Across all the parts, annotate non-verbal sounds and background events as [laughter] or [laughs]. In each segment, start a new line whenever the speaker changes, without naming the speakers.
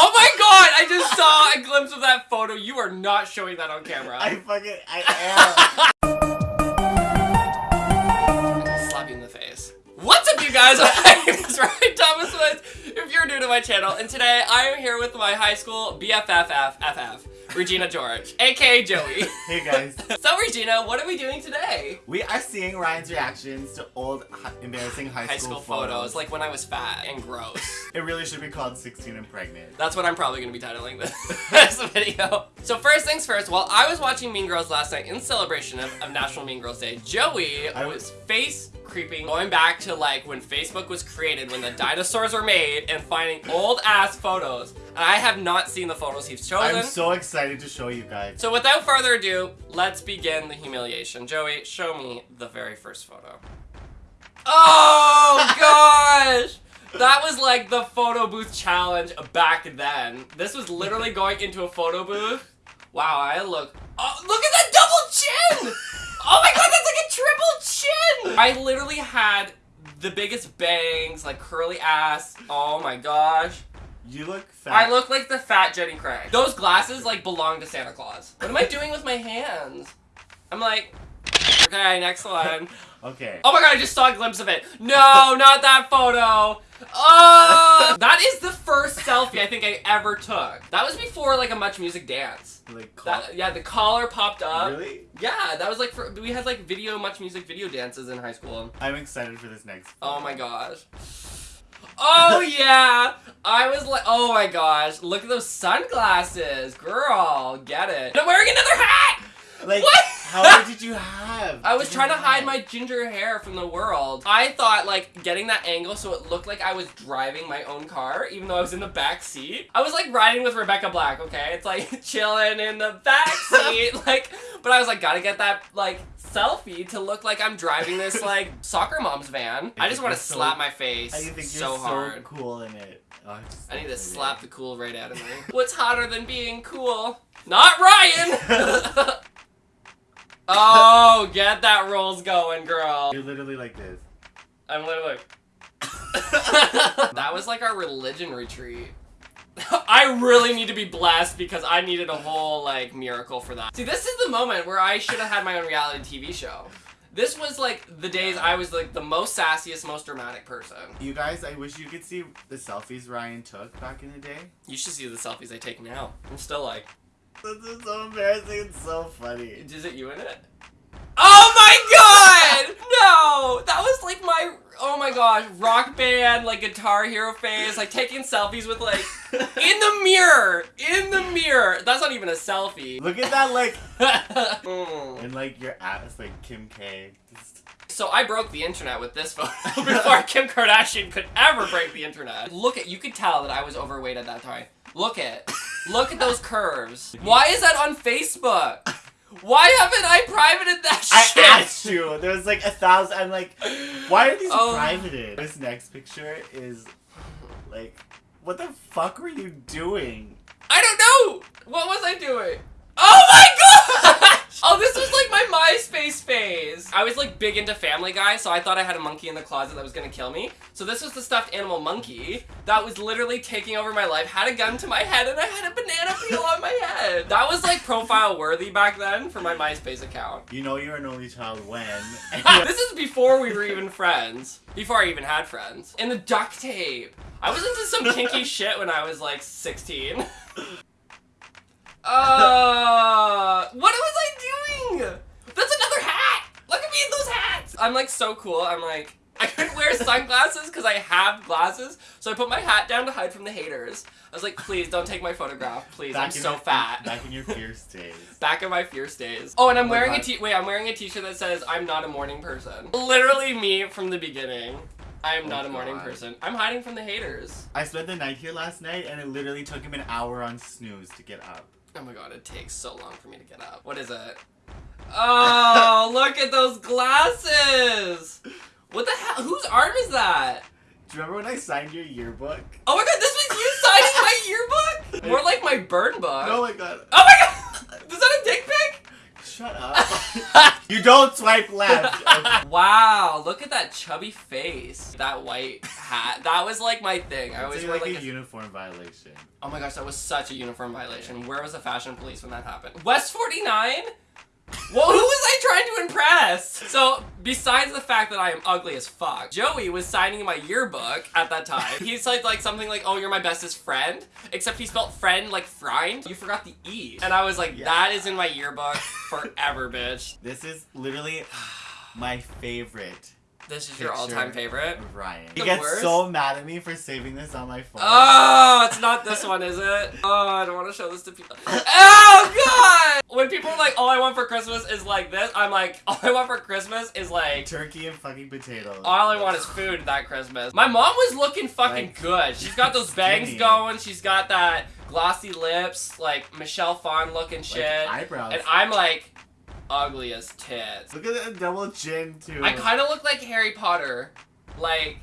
Oh my god! I just saw a glimpse of that photo. You are not showing that on camera.
I fucking I am. [laughs]
slap you in the face. What's up, you guys? My name is Ryan Thomas Woods. If you're new to my channel, and today I am here with my high school BFFFFF, Regina George, aka Joey. [laughs]
Hey guys.
So, Regina, what are we doing today?
We are seeing Ryan's reactions to old embarrassing high,
High school photos, like when I was fat and gross. [laughs]
it really should be called 16 and pregnant.
That's what I'm probably gonna be titling this, [laughs] this video. So first things first, while I was watching Mean Girls last night in celebration of, of National Mean Girls Day, Joey
I
was face creeping, going back to like when Facebook was created, when the dinosaurs were made, and finding old ass photos. And I have not seen the photos he's chosen.
I'm so excited to show you guys.
so without further ado, let's begin the humiliation. Joey, show me the very first photo. Oh [laughs] gosh! That was like the photo booth challenge back then. This was literally going into a photo booth. Wow, I look. Oh, look at that double chin! Oh my god, that's like a triple chin! I literally had the biggest bangs, like curly ass. Oh my gosh.
You look fat.
I look like the fat Jenny Craig. Those glasses like belong to Santa Claus. What am I doing with my hands? I'm like, okay, next one. [laughs]
Okay.
Oh my god, I just saw a glimpse of it. No, not that photo. Oh, [laughs] that is the first selfie I think I ever took. That was before like a Much Music dance.
Like
That, yeah, the collar popped up.
Really?
Yeah, that was like for we had like video Much Music video dances in high school.
I'm excited for this next.
Oh my gosh. Oh [laughs] yeah! I was like, oh my gosh, look at those sunglasses, girl, get it. And I'm wearing another hat!
Like,
What?
How many did you have?
I was
Did
trying to hide
have?
my ginger hair from the world. I thought like getting that angle so it looked like I was driving my own car, even though I was in the back seat. I was like riding with Rebecca Black, okay? It's like [laughs] chilling in the back [laughs] seat, like, but I was like, gotta get that like selfie to look like I'm driving this [laughs] like soccer mom's van. I,
I
just want to
you're so-
slap my face
I think you're
so
so, cool in it. Oh,
I need to
so
slap the cool right out of me. What's hotter than being cool? Not Ryan! Oh, get that rolls going, girl.
You're literally like this.
I'm literally. [laughs] that was like our religion retreat. I really need to be blessed because I needed a whole like miracle for that. See, this is the moment where I should have had my own reality TV show. This was like the days I was like the most sassiest, most dramatic person.
You guys, I wish you could see the selfies Ryan took back in the day.
You should see the selfies I take now. I'm still like,
This is so embarrassing. It's so funny.
is it you in it? Oh my god! No! That was like my, oh my gosh, rock band, like guitar hero phase, like taking selfies with like, in the mirror! In the mirror! That's not even a selfie.
Look at that, like,
Mm.
and like your ass, like Kim K. Just-
So I broke the internet with this photo [laughs] before Kim Kardashian could ever break the internet. Look at, you could tell that I was overweight at that time. Look at, look at those curves. Why is that on Facebook? Why haven't I privated that
I
shit?
asked you. There was like a thousand. I'm like, why are these
Oh.
privated? This next picture is like, what the fuck were you doing?
I don't know. What was I doing? Oh my gosh! Oh, this was like my MySpace phase. I was like big into Family Guy, so I thought I had a monkey in the closet that was gonna kill me. So this was the stuffed animal monkey that was literally taking over my life, had a gun to my head, and I had a banana peel on my head. That was like profile worthy back then for my MySpace account.
You know you're an only child when. [laughs]
this is before we were even friends. Before I even had friends. And the duct tape. I was into some kinky [laughs] shit when I was like 16. [laughs] Uh, what was I doing? That's another hat. Look at me in those hats. I'm like so cool. I'm like, [laughs] I couldn't wear sunglasses because I have glasses. So I put my hat down to hide from the haters. I was like, please don't take my photograph. Please, I'm so
your-
fat.
Back in your fierce [laughs] days.
Back in my fierce days. Oh, and I'm
Oh
wearing a
God.
t- wait. I'm wearing a t-shirt that says "I'm not a morning person." Literally me from the beginning. I am
Oh
not a morning person. I'm hiding from the haters.
I spent the night here last night, and it literally took him an hour on snooze to get up.
Oh my god, it takes so long for me to get up. What is it? Oh, look at those glasses! What the hell? Whose arm is that?
Do you remember when I signed your yearbook?
Oh my god, this was you signing my [laughs] yearbook? More like my burn book.
Oh my god.
Oh my god! Is that a dick pic?
shut up. [laughs] you don't swipe left. Okay. [laughs]
Wow, look at that chubby face. That white hat. That was like my thing. I always
like like a
a
uniform violation.
Oh my gosh, that was such a uniform violation. Where was the fashion police when that happened? West 49? Well, who was I trying to impress? So, besides the fact that I am ugly as fuck, Joey was signing my yearbook at that time. He [laughs] said like something like, "Oh, you're my bestest friend," except he spelled friend like friend. You forgot the e, and I was like,
Yeah.
"That is in my yearbook forever, bitch."
This is literally my favorite
This is your all-time favorite.
Ryan.
The
He gets
worst?
so mad at me for saving this on my phone.
Oh, it's not this one, is it? [laughs] Oh, I don't want to show this to people. Oh God! When people are like, "All I want for Christmas is like this," I'm like, [laughs] "All I want for Christmas is like."
Turkey and fucking potatoes.
All I want is food that Christmas. My mom was looking fucking
Like,
good. She's got those bangs
skinny.
going. She's got that glossy lips, like Michelle Phan looking
Like,
shit.
eyebrows.
and I'm like ugly as tits.
Look at that double chin too.
I kind of look like Harry Potter, like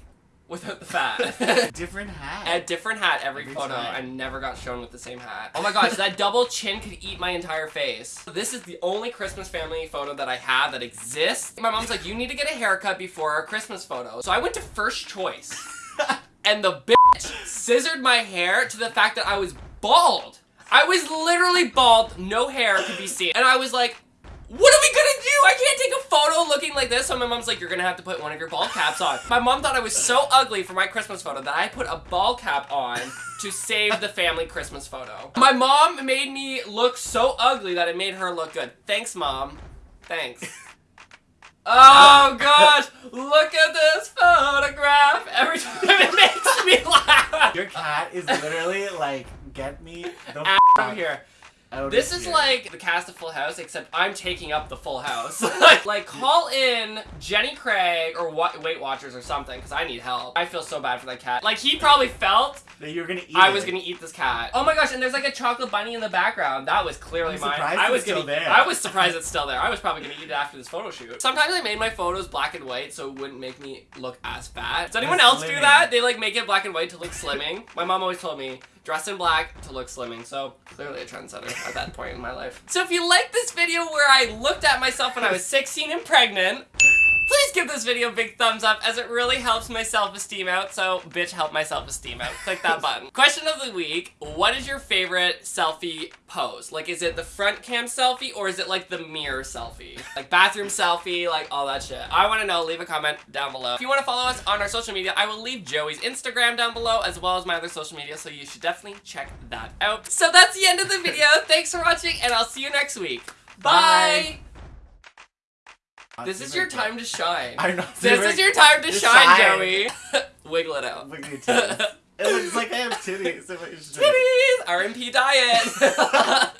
without the fat. [laughs] [laughs]
different hat.
A different hat every,
Every
photo.
time.
I never got shown with the same hat. Oh my gosh, that double chin could eat my entire face. This is the only Christmas family photo that I have that exists. My mom's like, you need to get a haircut before our Christmas photo. So I went to First Choice, [laughs] and the bitch scissored my hair to the fact that I was bald. I was literally bald, no hair could be seen. And I was like, what are we gonna do? I can't take a photo looking like this. So my mom's like, you're gonna have to put one of your ball caps on. My mom thought I was so ugly for my Christmas photo that I put a ball cap on to save the family Christmas photo. My mom made me look so ugly that it made her look good. Thanks, mom. Thanks. Oh gosh, look at this photograph. Every time it makes me laugh.
Your cat is literally like, get me the
Out here. This is like the cast of Full House, except I'm taking up the Full House. [laughs] like, like, call in Jenny Craig or Wa- Weight Watchers or something, because I need help. I feel so bad for that cat. Like, he probably felt
that you're gonna eat.
I
it.
was gonna eat this cat. Oh my gosh, and there's like a chocolate bunny in the background. That was clearly mine. I was
it's still
gonna,
there.
I was surprised it's still there. I was probably gonna eat it after this photo shoot. Sometimes I made my photos black and white so it wouldn't make me look as fat. Does anyone else do that? They like make it black and white to look slimming. my mom always told me dress in black to look slimming. So clearly a trendsetter at that point in my life. So if you like this video where I looked at myself when I was 16 and pregnant, Please give this video a big thumbs up as it really helps my self-esteem out. So, bitch, help my self-esteem out. Click that button. [laughs] Question of the week, what is your favorite selfie pose? Like, is it the front cam selfie or is it like the mirror selfie? Like bathroom selfie, like all that shit. I want to know, leave a comment down below. If you want to follow us on our social media, I will leave Joey's Instagram down below as well as my other social media, so you should definitely check that out. So that's the end of the video. [laughs] Thanks for watching and I'll see you next week. Bye!
Bye.
This is your time to shine.
I'm not
This is your time to shine. Joey. [laughs] [laughs] Wiggle it out.
At your titties. [laughs] it looks like I have titties.
Titties! RMP diet.